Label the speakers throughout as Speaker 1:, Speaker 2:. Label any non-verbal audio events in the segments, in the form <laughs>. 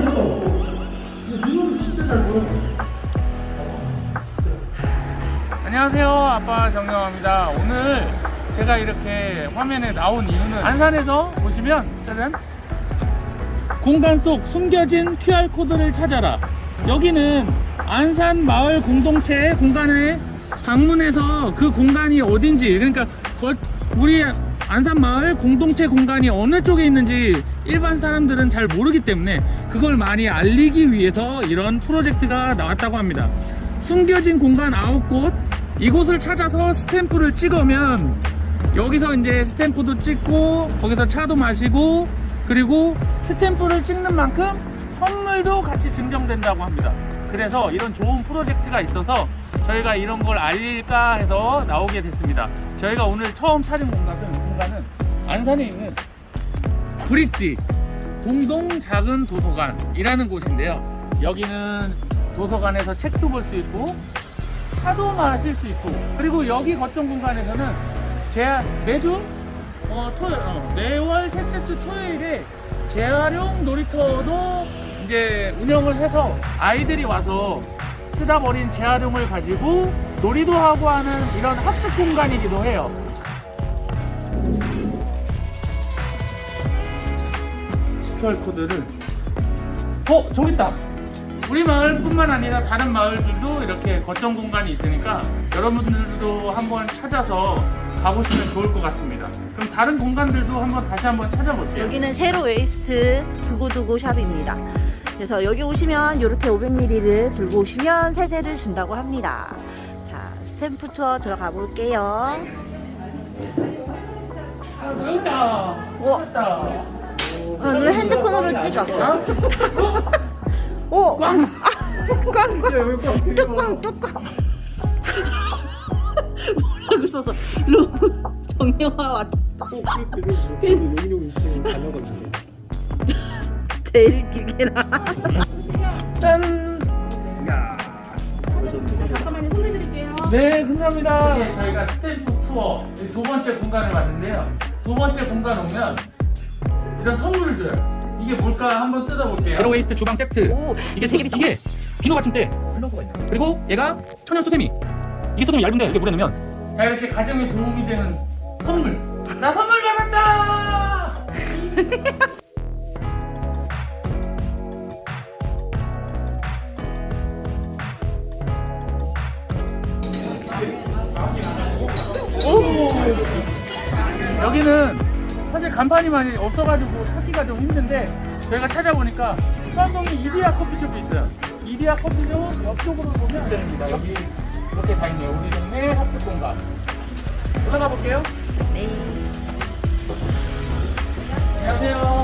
Speaker 1: 이거 진짜 잘 보여. 안녕하세요. 아빠 정영화입니다. 오늘 제가 이렇게 화면에 나온 이유는 안산에서 보시면 짜잔. 공간 속 숨겨진 QR코드를 찾아라. 여기는 안산 마을 공동체 공간에 방문해서 그 공간이 어딘지 그러니까 거- 우리 안산 마을 공동체 공간이 어느 쪽에 있는지 일반 사람들은 잘 모르기 때문에 그걸 많이 알리기 위해서 이런 프로젝트가 나왔다고 합니다 숨겨진 공간 9곳 이곳을 찾아서 스탬프를 찍으면 여기서 이제 스탬프도 찍고 거기서 차도 마시고 그리고 스탬프를 찍는 만큼 선물도 같이 증정된다고 합니다. 그래서 이런 좋은 프로젝트가 있어서 저희가 이런 걸 알릴까 해서 나오게 됐습니다. 저희가 오늘 처음 찾은 공간은, 공간은 안산에 있는 브릿지 동동 작은 도서관이라는 곳인데요. 여기는 도서관에서 책도 볼 수 있고 차도 마실 수 있고 그리고 여기 거점 공간에서는 제 매주 어, 토요 어, 매월 셋째 주 토요일에 재활용 놀이터도 이제 운영을 해서 아이들이 와서 쓰다 버린 재활용을 가지고 놀이도 하고 하는 이런 학습 공간이기도 해요. QR 코드를 어 저기 있다. 우리 마을뿐만 아니라 다른 마을들도 이렇게 거점 공간이 있으니까 여러분들도 한번 찾아서 가보시면 좋을 것 같습니다. 그럼 다른 공간들도 한번 다시 한번 찾아볼게요.
Speaker 2: 여기는 zero waste 두고두고 샵입니다. 그래서 여기 오시면 이렇게 500ml를 들고 오시면 세제를 준다고 합니다. 자, 스탬프 투어 들어가 볼게요.
Speaker 1: 아, 여기다.
Speaker 2: 우와. <laughs> 어, 오늘 핸드폰으로 찍어. 오! 꽝! 꽝! 꽝! 뚜껑! 뚜껑! 뭐라고 써서 루 정영화 왔 제일 길게라.
Speaker 1: 짠.
Speaker 2: 잠깐만요, 소리 드릴게요.
Speaker 1: 네, 감사합니다. 이게 저희가 스탬프 투어 이두 번째 공간을 왔는데요. 두 번째 공간 오면 이런 선물을 줘요. 이게 뭘까 한번 뜯어볼게요. zero waste 주방 세트.
Speaker 2: 오,
Speaker 1: 이게 세 개, 이게 비누 받침대. 그리고 얘가 천연 수세미. 이게 수세미 얇은데 이렇게 물에 넣으면 자 이렇게 가정에 도움이 되는 선물. 나 선물 받았다. 오. 여기는 사실 간판이 많이 없어가지고 찾기가 좀 힘든데 저희가 찾아보니까 수안동에 이디야 커피숍이 있어요. 이디야 커피숍 옆쪽으로 보면 됩니다. 여기 이렇게 다 있네요. 우리 동네 학습 공간. 올라가 볼게요.
Speaker 2: 네.
Speaker 1: 안녕하세요.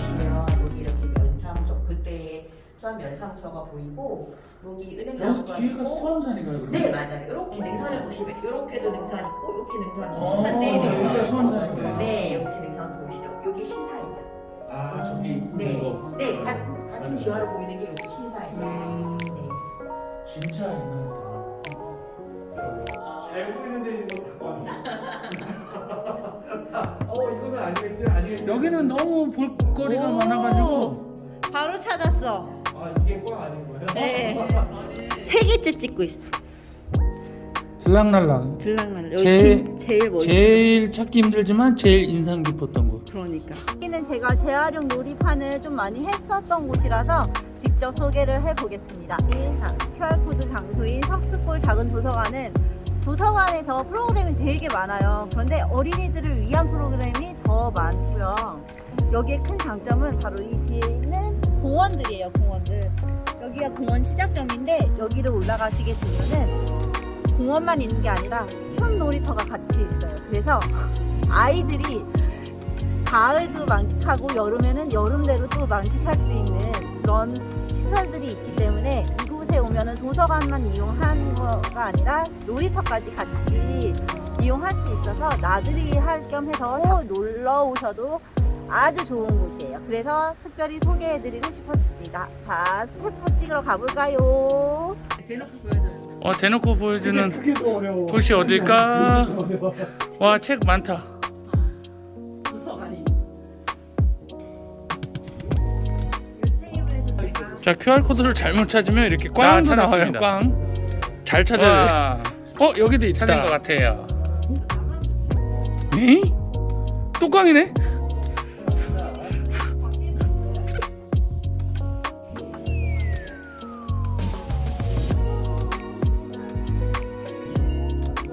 Speaker 3: 시면 여기 이렇게 면사무소 그때 수학 면사무소가 보이고 여기 은행
Speaker 1: 여기
Speaker 3: 사무소가
Speaker 1: 뒤에가
Speaker 3: 있고
Speaker 1: 수험산인가요? 그러면?
Speaker 3: 네 맞아요. 이렇게 능선을 보시면 이렇게도 능선 있고 이렇게 능선 있고
Speaker 1: 어,
Speaker 3: 한재희
Speaker 1: 여기가
Speaker 3: 능선
Speaker 1: 수험산이구나.
Speaker 3: 네 이렇게 능선 보시죠. 여기 신사예요.
Speaker 1: 아 저기
Speaker 3: 네,
Speaker 1: 이거
Speaker 3: 네 가, 같은 지화로 보이는 게 여기 신사예요.
Speaker 1: 음.
Speaker 3: 네.
Speaker 1: 진짜 옛날이다.
Speaker 4: 잘 보이는 어 이거는 아니겠지 아니겠지.
Speaker 1: 여기는 너무 볼거리가
Speaker 2: 오.
Speaker 1: 많아가지고
Speaker 2: 바로 찾았어.
Speaker 4: 아 이게 꽝 아닌 거예요?
Speaker 2: 네. <laughs> 세 개째 찍고 있어.
Speaker 1: 들락날락.
Speaker 2: 들락날락. 여기
Speaker 1: 제일-
Speaker 2: 진- 제일 멋있어.
Speaker 1: 제일 찾기 힘들지만 제일 인상 깊었던 곳.
Speaker 2: 그러니까. 여기는 제가 재활용 놀이판을 좀 많이 했었던 곳이라서 직접 소개를 해보겠습니다. 자, QR코드 장소인 석스골 작은 도서관은 도서관에서 프로그램이 되게 많아요. 그런데 어린이들을 위한 프로그램이 더 많고요. 여기의 큰 장점은 바로 이 뒤에 있는 공원들이에요, 공원들. 여기가 공원 시작점인데 여기를 올라가시게 되면은 공원만 있는 게 아니라 숨 놀이터가 같이 있어요. 그래서 <laughs> 아이들이 가을도 만끽하고 여름에는 여름대로 또 만끽할 수 있는 그런 시설들이 있기 때문에 이곳 에 오면은 도서관만 이용하는 거가 아니라 놀이터까지 같이 이용할 수 있어서 나들이 할 겸 해서 놀러 오셔도 아주 좋은 곳이에요. 그래서 특별히 소개해드리고 싶었습니다. 자, 스태프 찍으러 가볼까요?
Speaker 1: 어 대놓고 보여주는. 곳이 어딜까? <laughs> 와 책 많다. 자 QR 코드를 잘못 찾으면 이렇게 꽝도 나와요. 꽝. 잘 찾아야 돼. 어 여기도 있다. 찾은 것 같아요. 에? 또 꽝이네?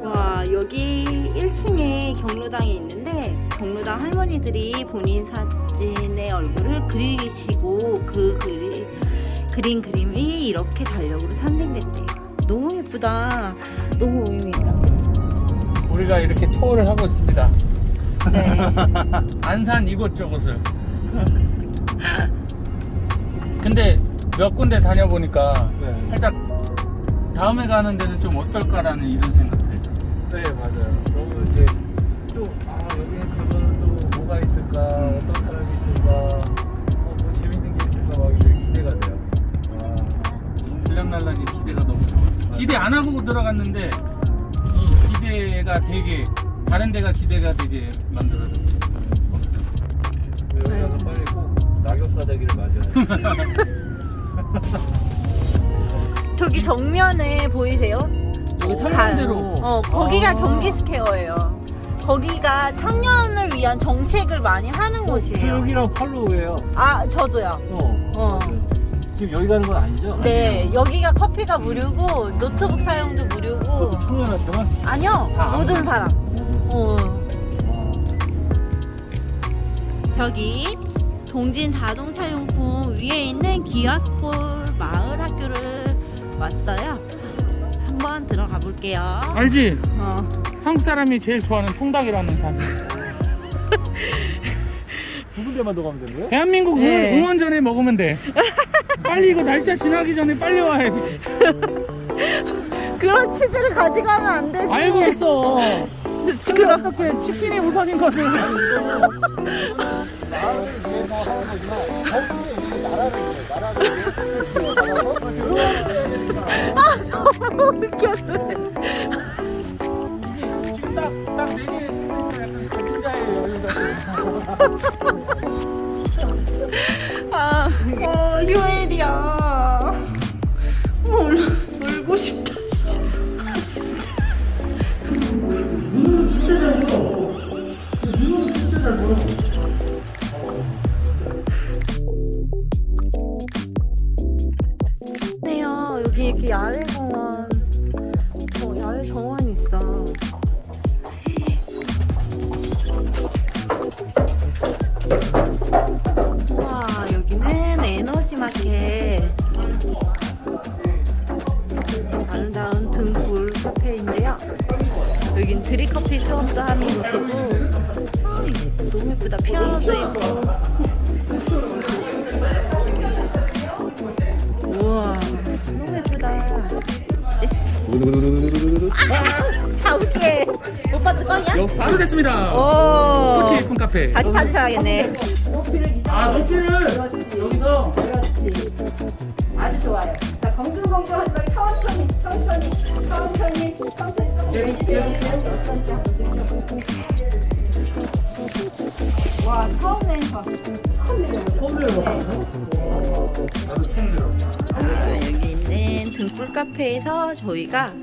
Speaker 2: 와 여기 1층에 경로당이 있는데 경로당 할머니들이 본인 사진의 얼굴을 그리시고 그 그리, 그린 그림이 이렇게 달력으로 산생됐대요 너무 예쁘다 너무 의미있다
Speaker 1: 우리가 이렇게 투어를 하고 있습니다.
Speaker 2: 네. <laughs>
Speaker 1: 안산 이곳저곳을. 근데 몇 군데 다녀보니까
Speaker 4: 네.
Speaker 1: 살짝 다음에 가는 데는 좀 어떨까라는 이런 생각 들죠.
Speaker 4: 네 맞아요. 너무 이제
Speaker 1: 하고 들어갔는데 이 기대가 되게 다른 데가 기대가 되게 만들어졌어.
Speaker 4: 여기 가서 빨리 꼭 낙엽 사자기를 맞아요.
Speaker 2: 저기 정면에 보이세요?
Speaker 1: 여기
Speaker 2: 가-
Speaker 1: 삼성대로.
Speaker 2: 어 거기가
Speaker 4: 아.
Speaker 2: 경기 스퀘어예요 거기가 청년을 위한 정책을 많이 하는
Speaker 4: 저
Speaker 2: 곳이에요
Speaker 4: 여기랑 팔로우예요.
Speaker 2: 아 저도요
Speaker 4: 어.
Speaker 2: 어.
Speaker 4: 지금 여기 가는 건 아니죠?
Speaker 2: 네 여기가 커피가 무료고 노트북 사용도 무료고
Speaker 4: 그것도 청년한테만?
Speaker 2: 아니요
Speaker 1: 다
Speaker 2: 모든 사람 어.
Speaker 4: 아,
Speaker 2: 여기 동진 자동차 용품 위에 있는 기아골 마을 학교를 왔어요 한번 들어가 볼게요
Speaker 1: 알지?
Speaker 2: 어.
Speaker 1: 한국 사람이 제일 좋아하는 통닭이라는 단어. <laughs>
Speaker 4: 두 군데만 더 가면 되는 거예요?
Speaker 1: 대한민국
Speaker 2: 네.
Speaker 1: 응원 전에 먹으면 돼. <laughs> 빨리 이거 날짜 지나기 전에 빨리 와야 돼. <laughs>
Speaker 2: 그런 치즈를 가져가면 안 되지
Speaker 1: 알고 있어. 근데 어떻게 치킨이 우선인 거든.
Speaker 2: 너무 웃겼어
Speaker 1: 딱딱네 개. 약간 진짜의 여유가. <laughs>
Speaker 2: 아, 어, 휴일이야. 사올게 오빠도 꽝이야?
Speaker 1: 여 바로 됐습니다.
Speaker 2: 오
Speaker 1: 코치 예쁜 카페.
Speaker 2: 다시 찾으셔야겠네
Speaker 1: 아 높이를 여기서
Speaker 3: 그렇지. 아주 좋아요. 자, 검증검증 하지 말고 천천히, 천천히, 천천히, 천천히.
Speaker 1: 계속 계속
Speaker 2: 와 처음 낸 거.
Speaker 1: 나도 처음 들어.
Speaker 2: 아, 여기 있는 등불 카페에서 저희가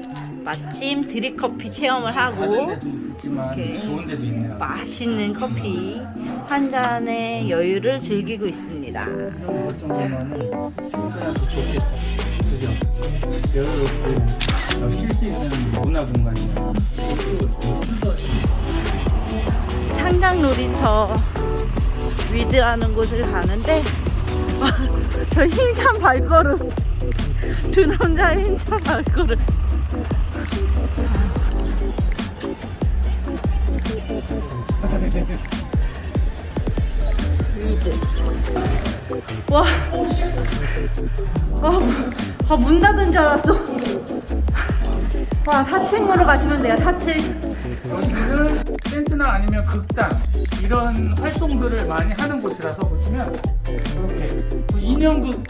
Speaker 2: 마침 드립커피 체험을 하고
Speaker 1: 있지만
Speaker 2: 이렇게. 맛있는 커피 한 잔의 여유를 즐기고 있습니다.
Speaker 1: 이런 것 정도면은 친구들한테 좋겠어. 그죠? 여유롭고 쉴수 있는 문화 공간이야.
Speaker 2: 창작 놀이터 위드라는 곳을 가는데 <laughs> 저 힘찬 발걸음 두 남자의 힘찬 발걸음 위드 와, 아, 아, 문 닫은 줄 알았어. 와 4층으로 가시면 돼요 4층
Speaker 1: 여기는 댄스나 아니면 극단 이런 활동들을 많이 하는 곳이라서 보시면 이렇게 또 인형극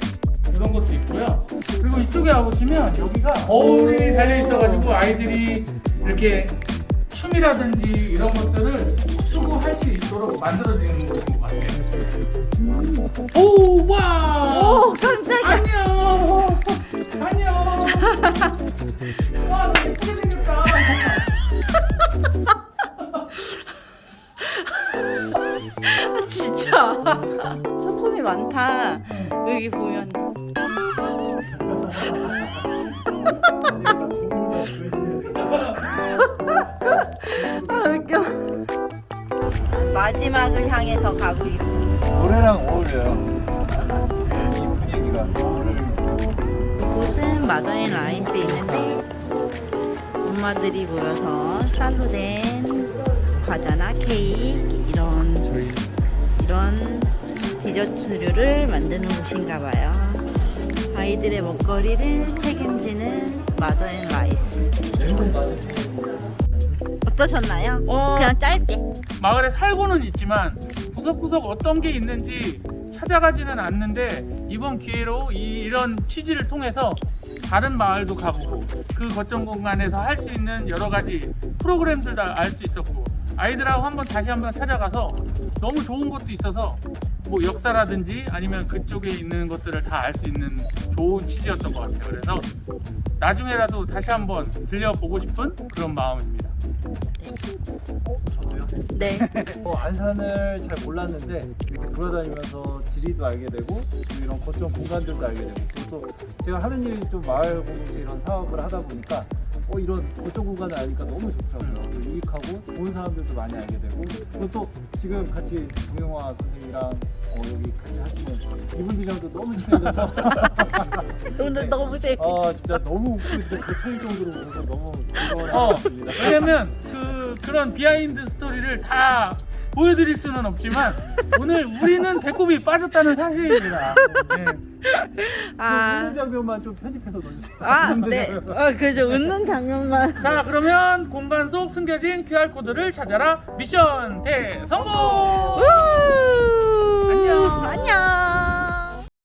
Speaker 1: 이런 것도 있고요. 그리고 이쪽에 와보시면 여기가 거울이 달려 있어가지고 아이들이 이렇게 춤이라든지 이런 것들을 추구할 수 있도록 만들어지는 것 같아요. 오, 와!
Speaker 2: 오 깜짝이야.
Speaker 1: 안녕! 안녕! 와, 너 예쁘게 생겼다! <laughs>
Speaker 2: 진짜 소품이 많다. 여기 보면 아 웃겨. 마지막을 향해서 가고 있어.
Speaker 4: 노래랑 어울려요. 이 분위기가 노래를
Speaker 2: 이곳은 마더앤 라이스에 있는데 엄마들이 모여서 쌀로 된 과자나 케이크 이런 이런 디저트류를 만드는 곳인가 봐요. 아이들의 먹거리를 책임지는 마더앤 라이스. 어떠셨나요?
Speaker 1: 어.
Speaker 2: 그냥 짧게.
Speaker 1: 마을에 살고는 있지만 구석구석 어떤 게 있는지 찾아가지는 않는데 이번 기회로 이, 이런 취지를 통해서 다른 마을도 가보고 그 거점 공간에서 할 수 있는 여러 가지 프로그램들도 알수 있었고 아이들하고 한번 다시 한번 찾아가서 너무 좋은 것도 있어서 뭐 역사라든지 아니면 그쪽에 있는 것들을 다 알 수 있는 좋은 취지였던 것 같아요. 그래서 나중에라도 다시 한번 들려보고 싶은 그런 마음입니다.
Speaker 4: 저도요.
Speaker 2: 네.
Speaker 4: 뭐 <laughs> 안산을 잘 몰랐는데 이렇게 돌아다니면서 지리도 알게 되고 또 이런 거점 공간들도 알게 되고 또 제가 하는 일이 좀 마을 공동체 이런 사업을 하다 보니까 어 이런 거점 공간을 알니까 너무 좋더라고요. 또 유익하고 좋은 사람들도 많이 알게 되고 그리고 또 지금 같이 정영화 선생님이랑 어, 여기 같이 하시는 이분들이랑도 너무 친해져서 <laughs>
Speaker 2: 오늘 너무 재밌.
Speaker 4: 아 진짜 너무 웃고 진짜 그 차일 정도로 보서 너무 즐거운
Speaker 1: 어. 왜냐면 그 그런 behind story를 다 보여드릴 수는 없지만 오늘 우리는 배꼽이 빠졌다는 사실입니다. 네.
Speaker 2: 아.
Speaker 4: 웃는 장면만 좀 편집해서 넣어주세요.
Speaker 2: 아, 네. 어, 그죠. 웃는 장면만.
Speaker 1: 자 그러면 공간 속 숨겨진 QR 코드를 찾아라 미션 대성공.
Speaker 2: 우!
Speaker 1: 안녕.
Speaker 2: 안녕.